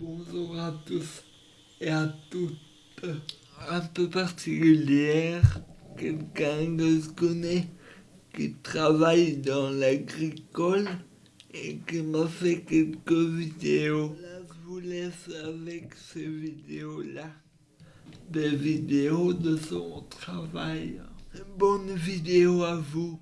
Bonjour à tous et à toutes. Un peu particulière, quelqu'un que je connais qui travaille dans l'agricole et qui m'a fait quelques vidéos. Là, je vous laisse avec ces vidéos-là, des vidéos de son travail. Bonne vidéo à vous.